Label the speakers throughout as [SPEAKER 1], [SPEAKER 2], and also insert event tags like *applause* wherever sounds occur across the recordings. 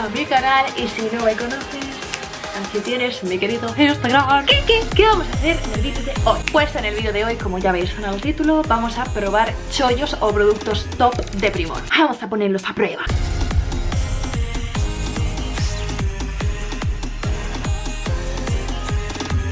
[SPEAKER 1] a mi canal y si no me conoces Aquí tienes mi querido Instagram. ¿Qué, qué, qué vamos a hacer en el vídeo de hoy? Pues en el vídeo de hoy, como ya veis en el título Vamos a probar chollos o productos top de Primor. Vamos a ponerlos a prueba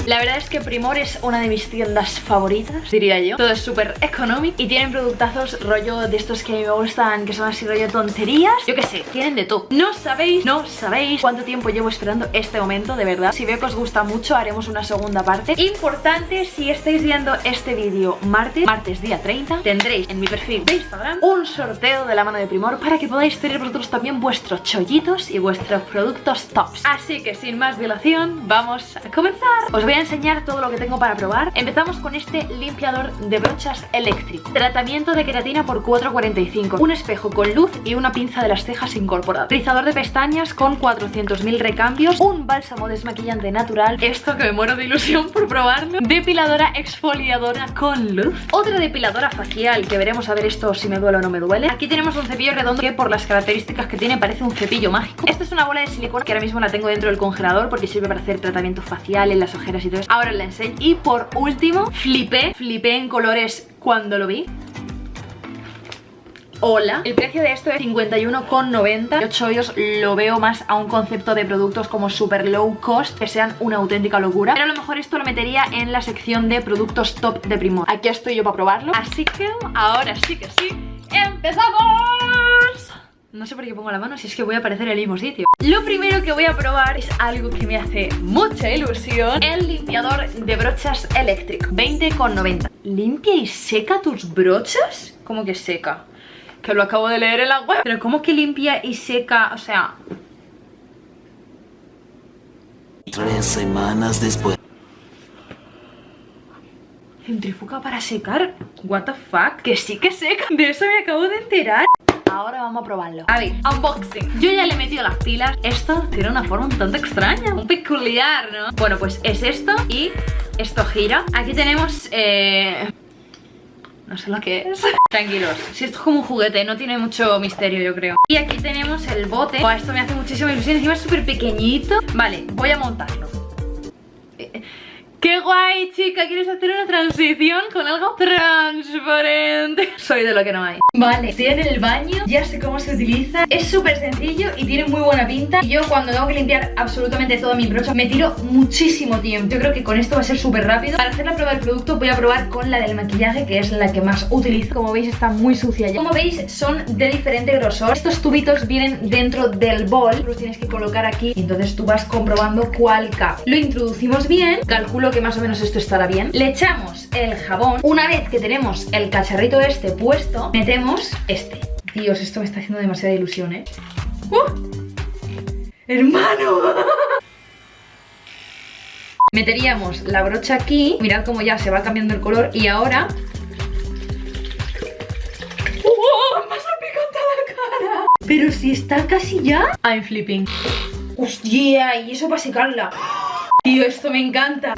[SPEAKER 1] La verdad es que Primor es una de mis tiendas favoritas, diría yo. Todo es súper económico y tienen productazos rollo de estos que me gustan Que son así rollo tonterías. Yo qué sé, tienen de todo. No sabéis, no sabéis cuánto tiempo llevo esperando este momento, de verdad. Si veo que os gusta mucho, haremos una segunda parte. Importante, si estáis viendo este vídeo martes, martes día 30 Tendréis en mi perfil de Instagram un sorteo de la mano de Primor Para que podáis tener vosotros también vuestros chollitos y vuestros productos tops. Así que sin más dilación, vamos a comenzar. Os voy a enseñar todo lo que tengo para probar. Empezamos con este limpiador de brochas eléctrico. Tratamiento de queratina por 4,45 Un espejo con luz y una pinza de las cejas incorporada Rizador de pestañas con 400.000 recambios. Un bálsamo desmaquillante natural. Esto que me muero de ilusión por probarlo. Depiladora exfoliadora con luz. Otra depiladora facial que veremos a ver esto si me duele o no me duele. Aquí tenemos un cepillo redondo que por las características que tiene parece un cepillo mágico. Esta es una bola de silicona que ahora mismo la tengo dentro del congelador Porque sirve para hacer tratamientos faciales, las ojeras y Ahora la enseño. Y por último, flipé Flipé en colores cuando lo vi. Hola, el precio de esto es 51,90 Yo chollos lo veo más a un concepto de productos como super low cost Que sean una auténtica locura. Pero a lo mejor esto lo metería en la sección de productos top de Primor. Aquí estoy yo para probarlo. Así que ahora sí que sí ¡Empezamos! No sé por qué pongo la mano si es que voy a aparecer el mismo sitio Lo primero que voy a probar es algo que me hace mucha ilusión El limpiador de brochas eléctrico 20,90 ¿Limpia y seca tus brochas? ¿Cómo que seca? Que lo acabo de leer en la web. Pero ¿cómo que limpia y seca? O sea...
[SPEAKER 2] Tres semanas después.
[SPEAKER 1] Centrifuga para secar What the fuck Que sí que seca. De eso me acabo de enterar Ahora vamos a probarlo. A ver, unboxing. Yo ya le he metido las pilas. Esto tiene una forma un tanto extraña Un peculiar, ¿no? Bueno, pues es esto Y esto gira. Aquí tenemos, eh... No sé lo que es. *laughs* Tranquilos, si esto es como un juguete No tiene mucho misterio yo creo. Y aquí tenemos el bote. Oh, Esto me hace muchísima ilusión Encima es súper pequeñito. Vale, voy a montarlo ¡Qué guay, chica! ¿Quieres hacer una transición con algo transparente? *laughs* Soy de lo que no hay. Vale, estoy en el baño, ya sé cómo se utiliza. Es súper sencillo y tiene muy buena pinta. Y yo cuando tengo que limpiar absolutamente toda mi brocha Me tiro muchísimo tiempo. Yo creo que con esto va a ser súper rápido. Para hacer la prueba del producto voy a probar con la del maquillaje Que es la que más utilizo. Como veis está muy sucia ya. Como veis son de diferente grosor. Estos tubitos vienen dentro del bol. Los tienes que colocar aquí Y entonces tú vas comprobando cuál cap Lo introducimos bien. Calculo que más o menos esto estará bien Le echamos el jabón Una vez que tenemos el cacharrito este puesto Metemos este Dios, esto me está haciendo demasiada ilusión, ¿eh? ¡Uh! ¡Hermano! *laughs* Meteríamos la brocha aquí Mirad cómo ya se va cambiando el color Y ahora... ¡Oh! ¡Me ha salpicado la cara! Pero si está casi ya I'm flipping ¡Hostia! Y eso para secarla Tío, esto me encanta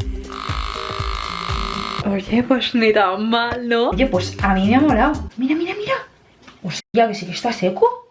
[SPEAKER 1] Oye, pues ni tan mal, ¿no? Oye, pues a mí me ha molado. Mira, mira, mira. Hostia, que sí que está seco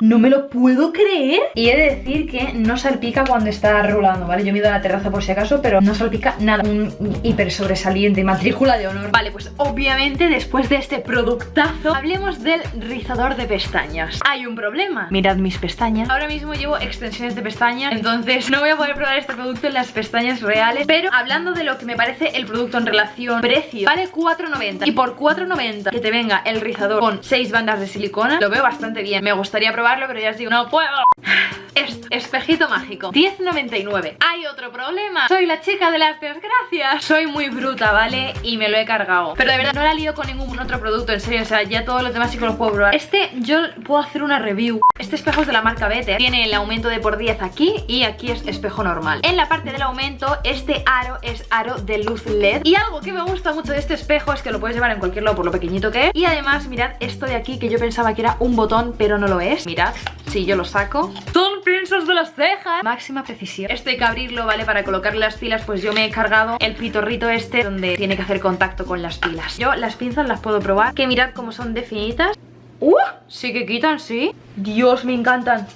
[SPEAKER 1] no me lo puedo creer. Y he de decir que no salpica cuando está rolando, ¿vale? Yo me he ido a la terraza por si acaso Pero no salpica nada. Un hiper sobresaliente, matrícula de honor. Vale, pues obviamente después de este productazo Hablemos del rizador de pestañas. Hay un problema. Mirad mis pestañas. Ahora mismo llevo extensiones de pestañas Entonces no voy a poder probar este producto en las pestañas reales. Pero hablando de lo que me parece el producto en relación precio Vale 4,90 Y por 4,90 que te venga el rizador con 6 bandas de silicona Lo veo bastante bien. Me gustaría probar pero ya os digo, no puedo Esto, espejito mágico. 10.99 Hay otro problema. Soy la chica de las desgracias. Soy muy bruta, ¿vale? Y me lo he cargado. Pero de verdad no la lío con ningún otro producto En serio, o sea, ya todos los demás sí que los puedo probar. Este yo puedo hacer una review. Este espejo es de la marca Better. Tiene el aumento de por 10 aquí Y aquí es espejo normal. En la parte del aumento, este aro es aro de luz LED. Y algo que me gusta mucho de este espejo Es que lo puedes llevar en cualquier lado por lo pequeñito que es. Y además, mirad esto de aquí Que yo pensaba que era un botón, pero no lo es. Mirad si yo lo saco Son pinzas de las cejas. Máxima precisión. Esto hay que abrirlo, ¿vale? Para colocarle las pilas Pues yo me he cargado el pitorrito este Donde tiene que hacer contacto con las pilas. Yo las pinzas las puedo probar. Que mirad cómo son definitas. ¡Uh! Sí que quitan, sí. Dios, me encantan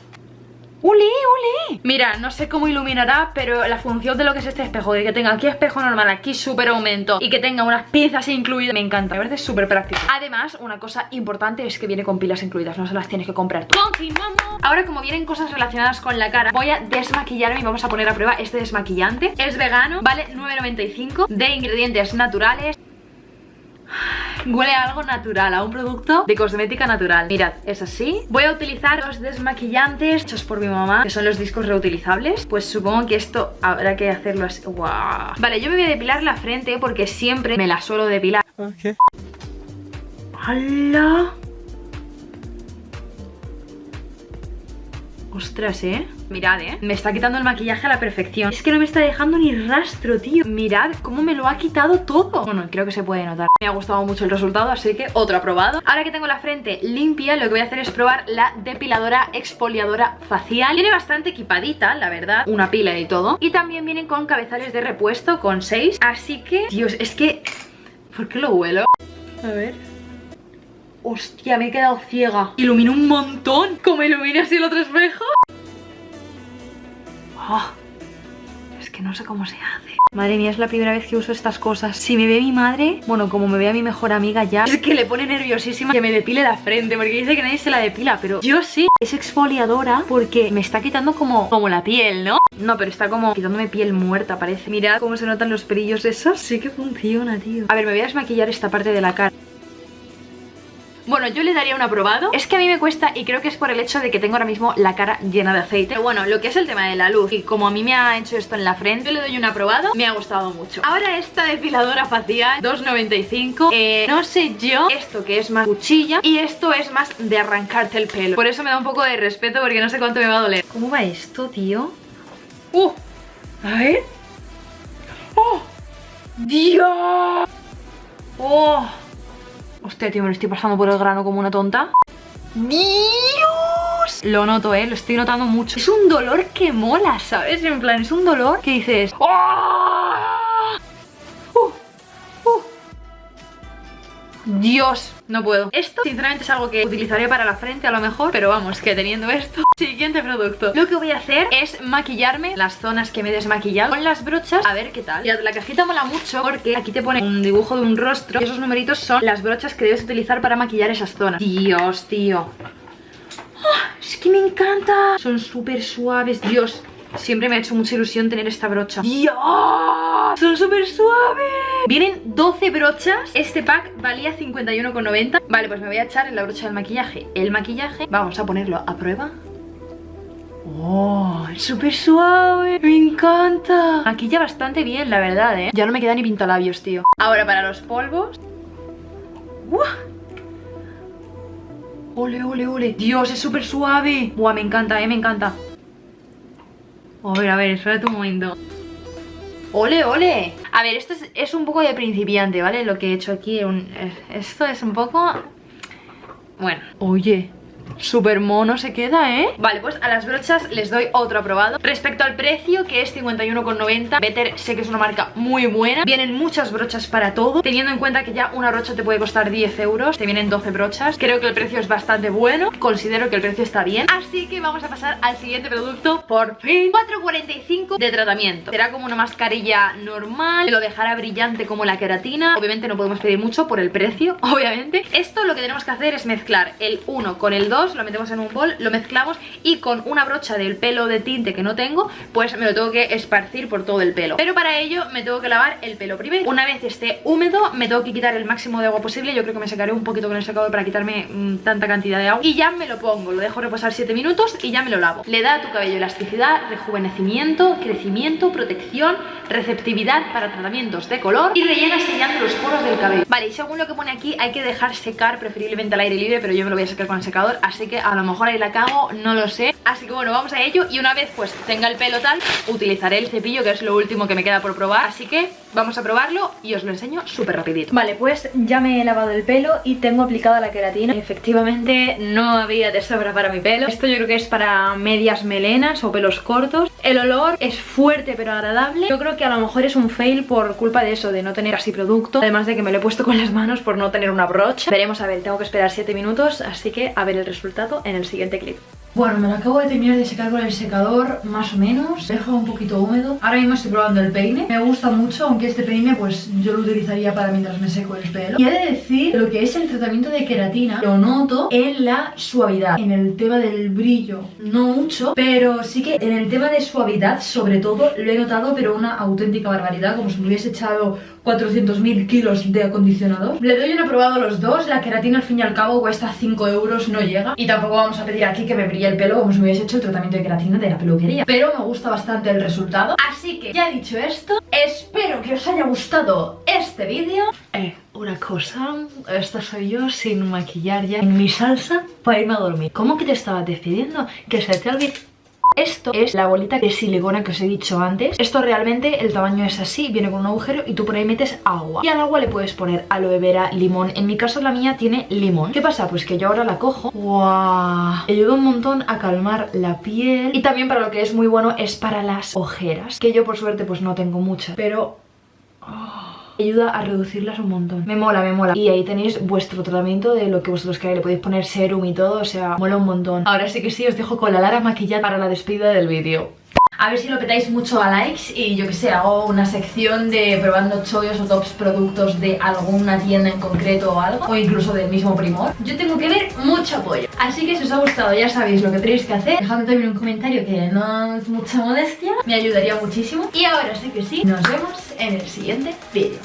[SPEAKER 1] ¡Ule, ule! Mira, no sé cómo iluminará, pero la función de lo que es este espejo, de que tenga aquí espejo normal, aquí súper aumento y que tenga unas pinzas incluidas, me encanta, me parece súper práctico. Además, una cosa importante es que viene con pilas incluidas, no se las tienes que comprar tú. ¡Continuamos! Ahora, como vienen cosas relacionadas con la cara, voy a desmaquillarme y vamos a poner a prueba este desmaquillante. Es vegano, vale 9,95 de ingredientes naturales. Huele a algo natural, a un producto de cosmética natural. Mirad, es así. Voy a utilizar los desmaquillantes hechos por mi mamá Que son los discos reutilizables. Pues supongo que esto habrá que hacerlo así. ¡Wow! Vale, yo me voy a depilar la frente Porque siempre me la suelo depilar. Ok ¡Hala! Ostras, ¿eh? Mirad, ¿eh? Me está quitando el maquillaje a la perfección. Es que no me está dejando ni rastro, tío. Mirad cómo me lo ha quitado todo. Bueno, creo que se puede notar. Me ha gustado mucho el resultado, así que otro aprobado. Ahora que tengo la frente limpia, lo que voy a hacer es probar la depiladora exfoliadora facial. Viene bastante equipadita, la verdad. Una pila y todo. Y también vienen con cabezales de repuesto, con 6 Así que, Dios, es que... ¿Por qué lo huelo? A ver... Hostia, me he quedado ciega. Ilumina un montón. ¿Cómo ilumina así el otro espejo? Oh, es que no sé cómo se hace. Madre mía, es la primera vez que uso estas cosas. Si me ve mi madre, bueno, como me ve a mi mejor amiga ya Es que le pone nerviosísima que me depile la frente Porque dice que nadie se la depila, pero yo sí. Es exfoliadora porque me está quitando como, como la piel, ¿no? No, pero está como quitándome piel muerta, parece. Mirad cómo se notan los perillos esos. Sí que funciona, tío. A ver, me voy a desmaquillar esta parte de la cara bueno, yo le daría un aprobado Es que a mí me cuesta y creo que es por el hecho de que tengo ahora mismo la cara llena de aceite Pero bueno, lo que es el tema de la luz Y como a mí me ha hecho esto en la frente Yo le doy un aprobado, me ha gustado mucho Ahora esta depiladora facial, 2.95 eh, No sé yo, esto que es más cuchilla Y esto es más de arrancarte el pelo Por eso me da un poco de respeto porque no sé cuánto me va a doler ¿Cómo va esto, tío? ¡Uh! A ver ¡Oh! ¡Dios! ¡Oh! Hostia, tío, me lo estoy pasando por el grano como una tonta ¡Dios! Lo noto, ¿eh? Lo estoy notando mucho Es un dolor que mola, ¿sabes? En plan, es un dolor que dices ¡Oh! Dios, no puedo. Esto sinceramente es algo que utilizaré para la frente a lo mejor Pero vamos, que teniendo esto *laughs* Siguiente producto. Lo que voy a hacer es maquillarme las zonas que me he desmaquillado Con las brochas, a ver qué tal. La cajita mola mucho porque aquí te pone un dibujo de un rostro Y esos numeritos son las brochas que debes utilizar para maquillar esas zonas. Dios, tío. ¡Ah! Es que me encanta. Son súper suaves, Dios Siempre me ha hecho mucha ilusión tener esta brocha ¡Dios! Son súper suaves Vienen 12 brochas Este pack valía 51,90 Vale, pues me voy a echar en la brocha del maquillaje El maquillaje, vamos a ponerlo a prueba ¡Oh! Es súper suave ¡Me encanta! Maquilla bastante bien, la verdad, ¿eh? Ya no me queda ni pintalabios, tío Ahora para los polvos ¡Uah! ¡Ole, ole, ole! ¡Dios, es súper suave! ¡Buah, me encanta, eh! Me encanta a ver, a ver, espérate un momento ¡Ole, ole! A ver, esto es, un poco de principiante, ¿vale? Lo que he hecho aquí Esto es un poco... Bueno, oye Súper mono se queda, ¿eh? Vale, pues a las brochas les doy otro aprobado. Respecto al precio, que es 51,90 Better sé que es una marca muy buena. Vienen muchas brochas para todo Teniendo en cuenta que ya una brocha te puede costar 10 euros Te vienen 12 brochas. Creo que el precio es bastante bueno Considero que el precio está bien. Así que vamos a pasar al siguiente producto Por fin. 4,45 de tratamiento. Será como una mascarilla normal Lo dejará brillante como la queratina. Obviamente no podemos pedir mucho por el precio *laughs* Obviamente. Esto lo que tenemos que hacer es mezclar el 1 con el 2 lo metemos en un bol, lo mezclamos y con una brocha del pelo de tinte que no tengo, pues me lo tengo que esparcir por todo el pelo. Pero para ello me tengo que lavar el pelo primero. Una vez esté húmedo, me tengo que quitar el máximo de agua posible. Yo creo que me secaré un poquito con el secador para quitarme mm, tanta cantidad de agua. Y ya me lo pongo, lo dejo reposar 7 minutos y ya me lo lavo. Le da a tu cabello elasticidad, rejuvenecimiento, crecimiento, protección, receptividad para tratamientos de color y rellena sellando los poros del cabello. Vale, y según lo que pone aquí, hay que dejar secar preferiblemente al aire libre, pero yo me lo voy a secar con el secador, así que a lo mejor ahí la cago, no lo sé. Así que bueno, vamos a ello y una vez pues tenga el pelo tal, utilizaré el cepillo que es lo último que me queda por probar. Así que vamos a probarlo y os lo enseño súper rapidito. Vale, pues ya me he lavado el pelo y tengo aplicada la queratina. Efectivamente no había de para mi pelo. Esto yo creo que es para medias melenas o pelos cortos El olor es fuerte pero agradable. Yo creo que a lo mejor es un fail por culpa de eso, de no tener así producto. Además de que me lo he puesto con las manos por no tener una brocha. Veremos, a ver, tengo que esperar 7 minutos, así que a ver el resultado en el siguiente clip. Bueno, me lo acabo de terminar de secar con el secador, más o menos. Dejo un poquito húmedo. Ahora mismo estoy probando el peine. Me gusta mucho, aunque este peine pues yo lo utilizaría para mientras me seco el pelo. Y he de decir, lo que es el tratamiento de queratina, lo noto en la suavidad. En el tema del brillo, no mucho, pero sí que en el tema de suavidad, sobre todo, lo he notado, pero una auténtica barbaridad, como si me hubiese echado 400.000 kilos de acondicionador. Le doy uno probado los dos, la queratina al fin y al cabo cuesta 5 euros, no llega. Y tampoco vamos a pedir aquí que me brille el pelo como si me hecho el tratamiento de queratina de la peluquería. Pero me gusta bastante el resultado. Así que ya dicho esto, espero que os haya gustado este vídeo. Eh, una cosa, esta soy yo sin maquillar ya en mi salsa para irme a dormir. ¿Cómo que te estabas decidiendo? Que se te olvide esto es la bolita de silicona que os he dicho antes. Esto realmente el tamaño es así, viene con un agujero y tú por ahí metes agua. Y al agua le puedes poner aloe vera, limón. En mi caso la mía tiene limón. ¿Qué pasa? Pues que yo ahora la cojo. ¡Wow! Ayuda un montón a calmar la piel. Y también para lo que es muy bueno es para las ojeras Que yo por suerte pues no tengo muchas Pero... Oh ayuda a reducirlas un montón. Me mola, me mola. Y ahí tenéis vuestro tratamiento de lo que vosotros queráis. Le podéis poner serum y todo, o sea, mola un montón. Ahora sí que sí, os dejo con la Lara maquillada para la despedida del vídeo. A ver si lo petáis mucho a likes y yo que sé, hago una sección de probando chollos o tops productos de alguna tienda en concreto o algo O incluso del mismo primor. Yo tengo que ver mucho apoyo Así que si os ha gustado ya sabéis lo que tenéis que hacer. Dejadme también un comentario que no es mucha modestia Me ayudaría muchísimo. Y ahora sí que sí, nos vemos en el siguiente vídeo